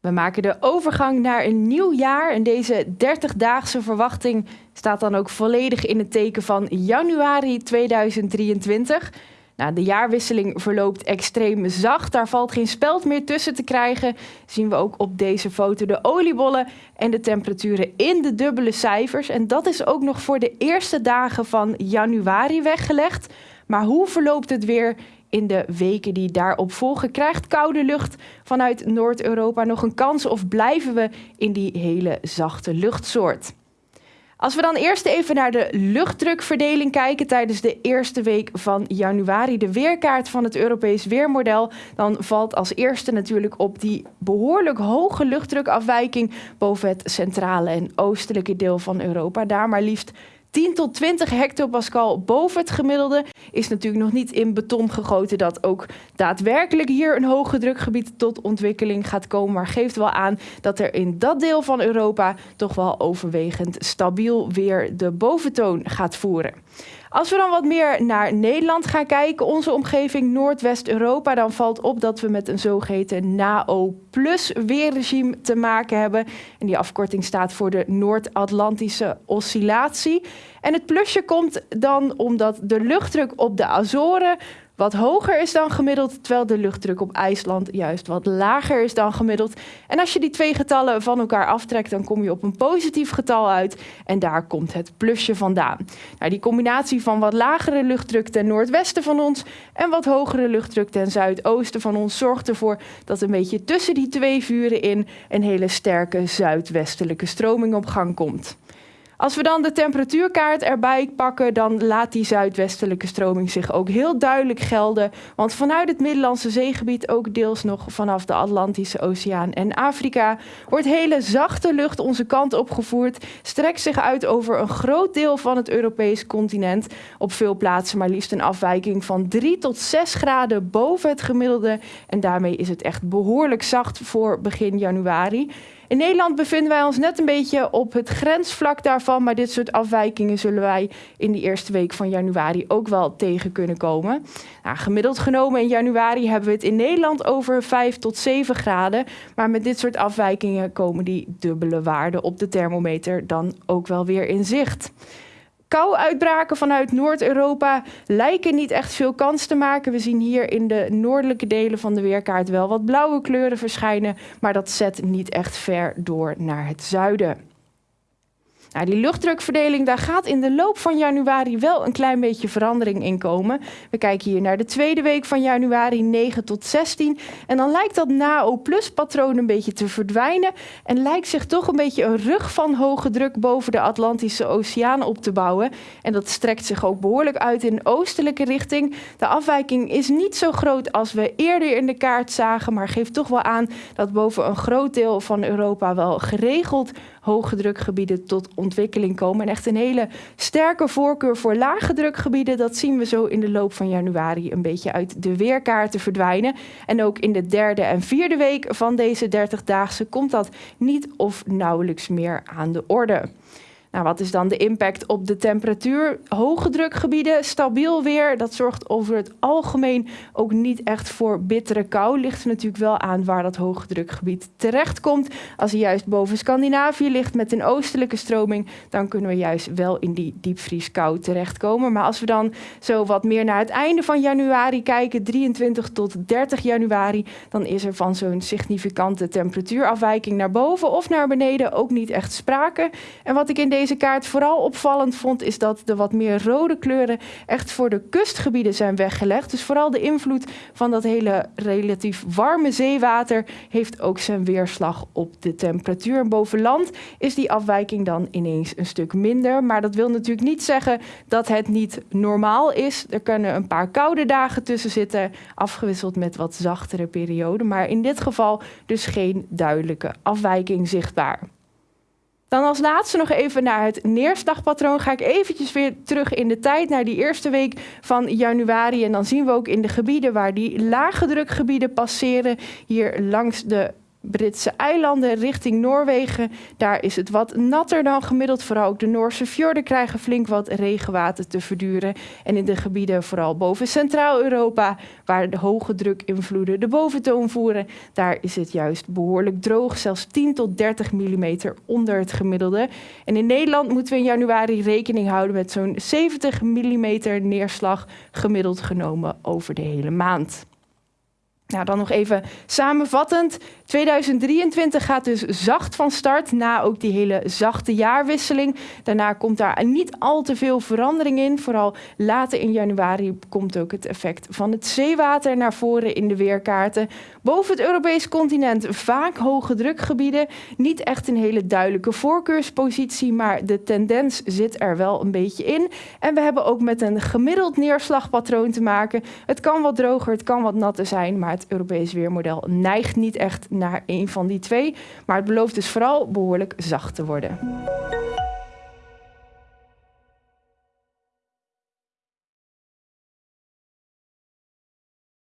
We maken de overgang naar een nieuw jaar en deze 30-daagse verwachting staat dan ook volledig in het teken van januari 2023. Nou, de jaarwisseling verloopt extreem zacht. Daar valt geen speld meer tussen te krijgen. Zien we ook op deze foto de oliebollen en de temperaturen in de dubbele cijfers. En dat is ook nog voor de eerste dagen van januari weggelegd. Maar hoe verloopt het weer in de weken die daarop volgen? Krijgt koude lucht vanuit Noord-Europa nog een kans of blijven we in die hele zachte luchtsoort? Als we dan eerst even naar de luchtdrukverdeling kijken tijdens de eerste week van januari, de weerkaart van het Europees weermodel, dan valt als eerste natuurlijk op die behoorlijk hoge luchtdrukafwijking boven het centrale en oostelijke deel van Europa. Daar maar liefst 10 tot 20 hectopascal boven het gemiddelde is natuurlijk nog niet in beton gegoten dat ook daadwerkelijk hier een hoge drukgebied tot ontwikkeling gaat komen. Maar geeft wel aan dat er in dat deel van Europa toch wel overwegend stabiel weer de boventoon gaat voeren. Als we dan wat meer naar Nederland gaan kijken, onze omgeving Noordwest-Europa, dan valt op dat we met een zogeheten NAO-plus weerregime te maken hebben. En die afkorting staat voor de Noord-Atlantische oscillatie. En het plusje komt dan omdat de luchtdruk op de Azoren wat hoger is dan gemiddeld, terwijl de luchtdruk op IJsland juist wat lager is dan gemiddeld. En als je die twee getallen van elkaar aftrekt, dan kom je op een positief getal uit en daar komt het plusje vandaan. Nou, die combinatie van wat lagere luchtdruk ten noordwesten van ons en wat hogere luchtdruk ten zuidoosten van ons zorgt ervoor dat een beetje tussen die twee vuren in een hele sterke zuidwestelijke stroming op gang komt. Als we dan de temperatuurkaart erbij pakken, dan laat die zuidwestelijke stroming zich ook heel duidelijk gelden. Want vanuit het Middellandse zeegebied, ook deels nog vanaf de Atlantische Oceaan en Afrika, wordt hele zachte lucht onze kant opgevoerd, strekt zich uit over een groot deel van het Europees continent. Op veel plaatsen maar liefst een afwijking van 3 tot 6 graden boven het gemiddelde. En daarmee is het echt behoorlijk zacht voor begin januari. In Nederland bevinden wij ons net een beetje op het grensvlak daarvan, maar dit soort afwijkingen zullen wij in de eerste week van januari ook wel tegen kunnen komen. Nou, gemiddeld genomen in januari hebben we het in Nederland over 5 tot 7 graden, maar met dit soort afwijkingen komen die dubbele waarden op de thermometer dan ook wel weer in zicht. Kou-uitbraken vanuit Noord-Europa lijken niet echt veel kans te maken. We zien hier in de noordelijke delen van de weerkaart wel wat blauwe kleuren verschijnen, maar dat zet niet echt ver door naar het zuiden. Nou, die luchtdrukverdeling, daar gaat in de loop van januari wel een klein beetje verandering in komen. We kijken hier naar de tweede week van januari, 9 tot 16. En dan lijkt dat NAO-plus patroon een beetje te verdwijnen. En lijkt zich toch een beetje een rug van hoge druk boven de Atlantische Oceaan op te bouwen. En dat strekt zich ook behoorlijk uit in oostelijke richting. De afwijking is niet zo groot als we eerder in de kaart zagen, maar geeft toch wel aan dat boven een groot deel van Europa wel geregeld hoge drukgebieden tot ontwikkeling komen. En echt een hele sterke voorkeur voor lage drukgebieden. Dat zien we zo in de loop van januari een beetje uit de weerkaarten verdwijnen. En ook in de derde en vierde week van deze 30-daagse komt dat niet of nauwelijks meer aan de orde. Nou, wat is dan de impact op de temperatuur? Hoge drukgebieden, stabiel weer. Dat zorgt over het algemeen ook niet echt voor bittere kou. Ligt er natuurlijk wel aan waar dat hoge drukgebied terechtkomt. Als hij juist boven Scandinavië ligt met een oostelijke stroming, dan kunnen we juist wel in die diepvrieskou terechtkomen. Maar als we dan zo wat meer naar het einde van januari kijken, 23 tot 30 januari, dan is er van zo'n significante temperatuurafwijking naar boven of naar beneden ook niet echt sprake. En wat ik in deze kaart vooral opvallend vond, is dat de wat meer rode kleuren echt voor de kustgebieden zijn weggelegd. Dus vooral de invloed van dat hele relatief warme zeewater heeft ook zijn weerslag op de temperatuur. En boven land is die afwijking dan ineens een stuk minder. Maar dat wil natuurlijk niet zeggen dat het niet normaal is. Er kunnen een paar koude dagen tussen zitten, afgewisseld met wat zachtere perioden. Maar in dit geval dus geen duidelijke afwijking zichtbaar. Dan als laatste nog even naar het neerslagpatroon. Ga ik eventjes weer terug in de tijd naar die eerste week van januari. En dan zien we ook in de gebieden waar die lage drukgebieden passeren, hier langs de Britse eilanden richting Noorwegen. Daar is het wat natter dan gemiddeld. Vooral ook de Noorse fjorden krijgen flink wat regenwater te verduren. En in de gebieden vooral boven Centraal-Europa, waar de hoge drukinvloeden de boventoon voeren, daar is het juist behoorlijk droog. Zelfs 10 tot 30 mm onder het gemiddelde. En in Nederland moeten we in januari rekening houden met zo'n 70 mm neerslag gemiddeld genomen over de hele maand. Nou, dan nog even samenvattend. 2023 gaat dus zacht van start na ook die hele zachte jaarwisseling. Daarna komt daar niet al te veel verandering in. Vooral later in januari komt ook het effect van het zeewater naar voren in de weerkaarten. Boven het Europees continent vaak hoge drukgebieden. Niet echt een hele duidelijke voorkeurspositie, maar de tendens zit er wel een beetje in. En we hebben ook met een gemiddeld neerslagpatroon te maken. Het kan wat droger, het kan wat natter zijn, maar het Europees weermodel neigt niet echt naar een van die twee. Maar het belooft dus vooral behoorlijk zacht te worden.